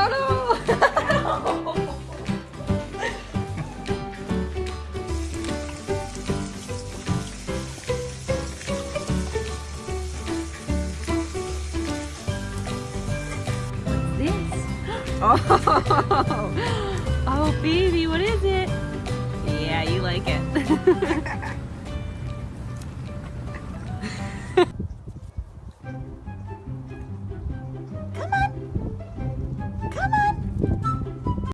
Oh no! oh.